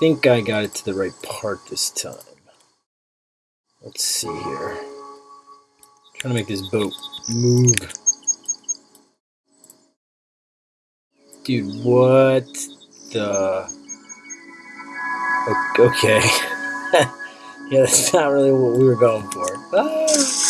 think I got it to the right part this time. Let's see here. trying to make this boat move. Dude, what the... Okay. yeah, that's not really what we were going for. Ah.